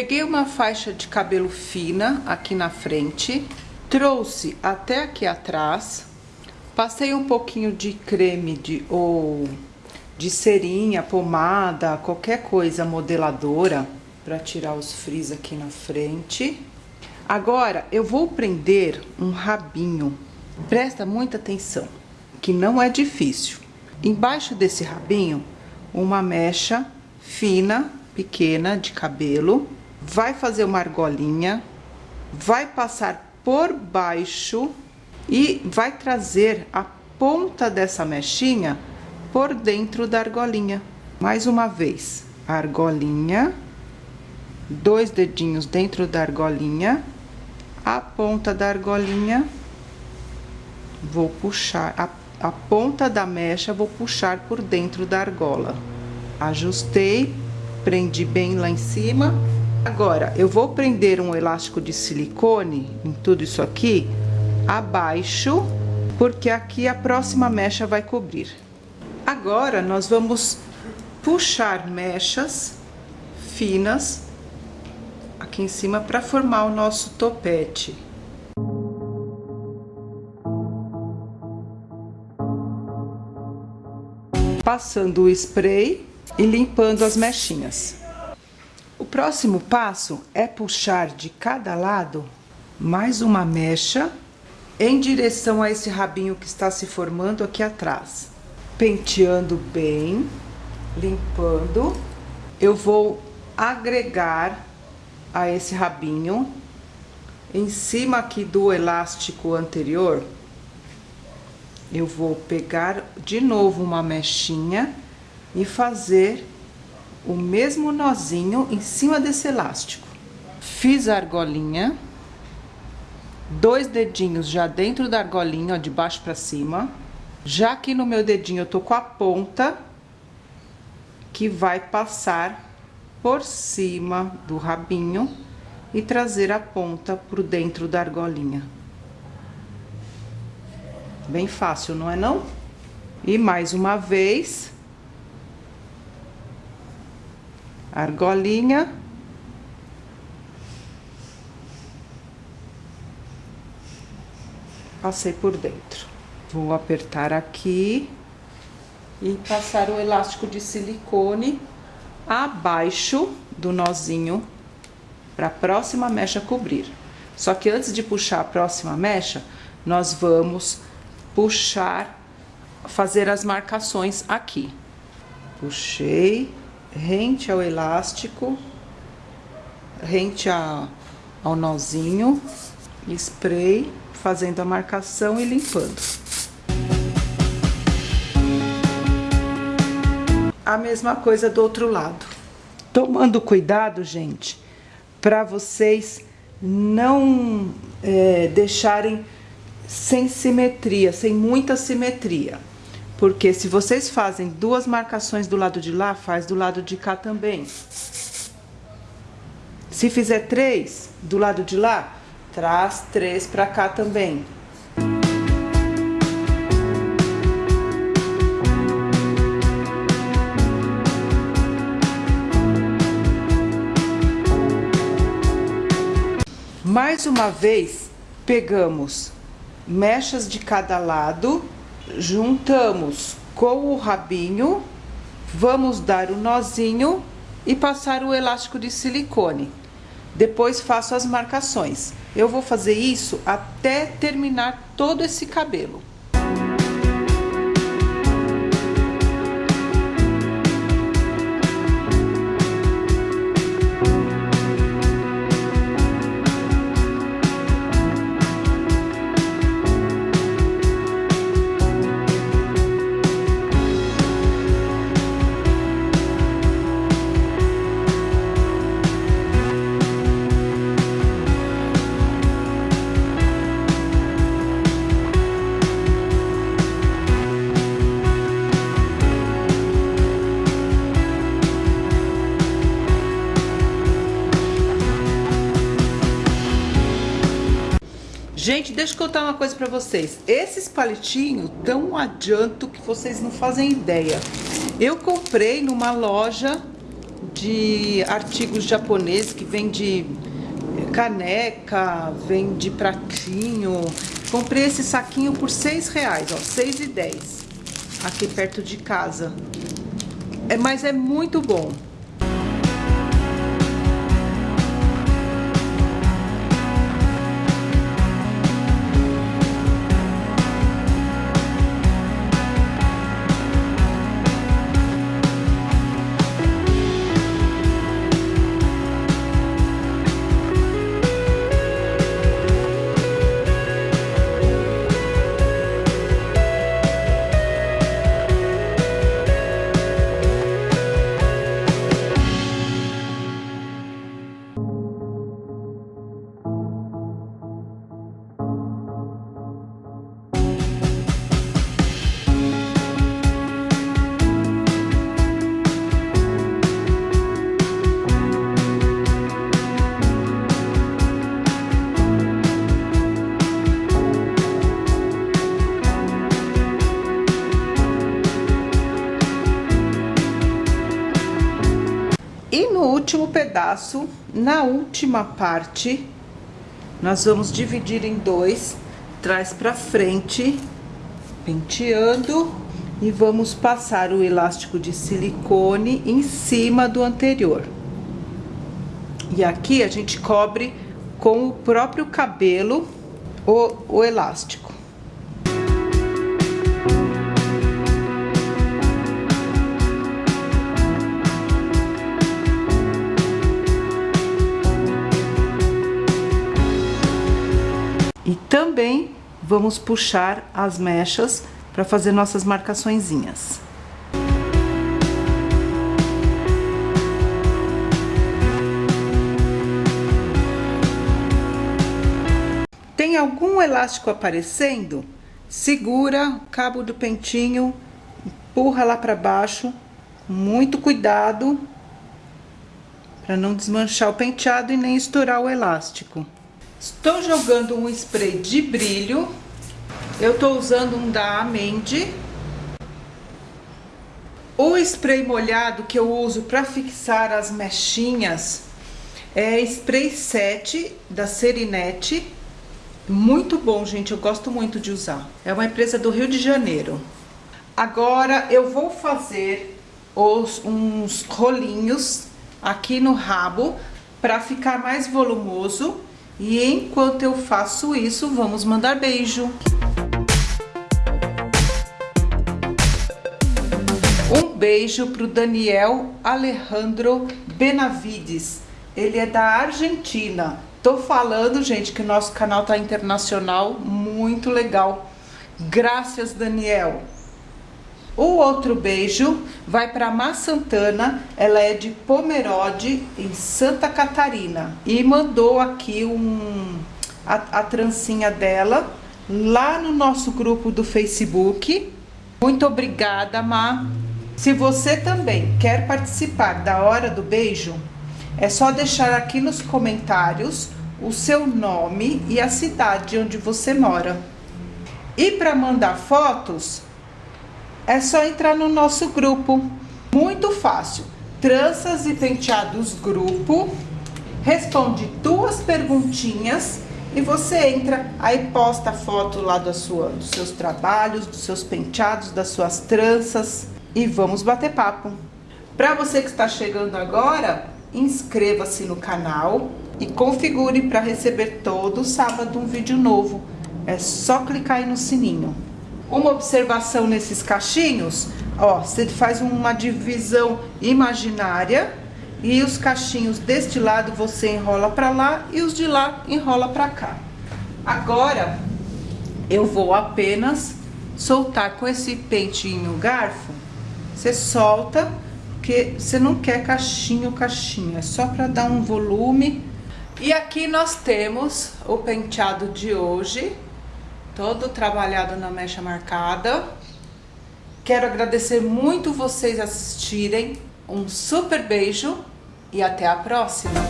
Peguei uma faixa de cabelo fina aqui na frente, trouxe até aqui atrás, passei um pouquinho de creme de ou de cerinha, pomada, qualquer coisa modeladora para tirar os frizz aqui na frente. Agora eu vou prender um rabinho. Presta muita atenção, que não é difícil. Embaixo desse rabinho, uma mecha fina, pequena de cabelo vai fazer uma argolinha, vai passar por baixo e vai trazer a ponta dessa mechinha por dentro da argolinha. Mais uma vez, argolinha, dois dedinhos dentro da argolinha, a ponta da argolinha, vou puxar, a, a ponta da mecha vou puxar por dentro da argola. Ajustei, prendi bem lá em cima Agora, eu vou prender um elástico de silicone em tudo isso aqui, abaixo, porque aqui a próxima mecha vai cobrir. Agora, nós vamos puxar mechas finas aqui em cima para formar o nosso topete. Passando o spray e limpando as mechinhas. O próximo passo é puxar de cada lado mais uma mecha em direção a esse rabinho que está se formando aqui atrás. Penteando bem, limpando, eu vou agregar a esse rabinho em cima aqui do elástico anterior. Eu vou pegar de novo uma mechinha e fazer o mesmo nozinho em cima desse elástico. Fiz a argolinha, dois dedinhos já dentro da argolinha, ó, de baixo pra cima. Já aqui no meu dedinho eu tô com a ponta que vai passar por cima do rabinho e trazer a ponta pro dentro da argolinha. Bem fácil, não é não? E mais uma vez, argolinha. Passei por dentro. Vou apertar aqui e passar o elástico de silicone abaixo do nozinho para a próxima mecha cobrir. Só que antes de puxar a próxima mecha, nós vamos puxar, fazer as marcações aqui. Puxei, rente ao elástico, rente a, ao nozinho, spray, fazendo a marcação e limpando. A mesma coisa do outro lado. Tomando cuidado, gente, para vocês não é, deixarem sem simetria, sem muita simetria. Porque se vocês fazem duas marcações do lado de lá, faz do lado de cá também. Se fizer três do lado de lá, traz três para cá também. Mais uma vez, pegamos mechas de cada lado juntamos com o rabinho, vamos dar o nozinho e passar o elástico de silicone. Depois faço as marcações. Eu vou fazer isso até terminar todo esse cabelo. Gente, deixa eu contar uma coisa pra vocês. Esses palitinhos um adianto que vocês não fazem ideia. Eu comprei numa loja de artigos japoneses que vem de caneca, vem de pratinho. Comprei esse saquinho por seis reais, ó, seis e dez, aqui perto de casa. É, mas é muito bom. Último pedaço, na última parte, nós vamos dividir em dois, traz pra frente, penteando, e vamos passar o elástico de silicone em cima do anterior. E aqui a gente cobre com o próprio cabelo o, o elástico. Também vamos puxar as mechas para fazer nossas marcaçõezinhas. Tem algum elástico aparecendo? Segura o cabo do pentinho, empurra lá para baixo, muito cuidado para não desmanchar o penteado e nem estourar o elástico. Estou jogando um spray de brilho. Eu estou usando um da Amende. O spray molhado que eu uso para fixar as mechinhas é spray 7 da Serinete. Muito bom, gente, eu gosto muito de usar. É uma empresa do Rio de Janeiro. Agora eu vou fazer os, uns rolinhos aqui no rabo para ficar mais volumoso e enquanto eu faço isso, vamos mandar beijo. Um beijo pro Daniel Alejandro Benavides. Ele é da Argentina. Tô falando, gente, que o nosso canal tá internacional, muito legal. Graças, Daniel. O outro beijo vai para Má Santana, ela é de Pomerode, em Santa Catarina. E mandou aqui um, a, a trancinha dela lá no nosso grupo do Facebook. Muito obrigada, Má. Se você também quer participar da Hora do Beijo, é só deixar aqui nos comentários o seu nome e a cidade onde você mora. E para mandar fotos, é só entrar no nosso grupo. Muito fácil. Tranças e penteados grupo. Responde duas perguntinhas e você entra, aí posta a foto lá da sua, dos seus trabalhos, dos seus penteados, das suas tranças e vamos bater papo. Para você que está chegando agora, inscreva-se no canal e configure para receber todo sábado um vídeo novo. É só clicar aí no sininho. Uma observação nesses cachinhos, ó, você faz uma divisão imaginária e os cachinhos deste lado você enrola para lá e os de lá enrola para cá. Agora, eu vou apenas soltar com esse pentinho garfo, você solta, porque você não quer cachinho, cachinho, é só para dar um volume. E aqui nós temos o penteado de hoje, todo trabalhado na mecha marcada. Quero agradecer muito vocês assistirem. Um super beijo e até a próxima!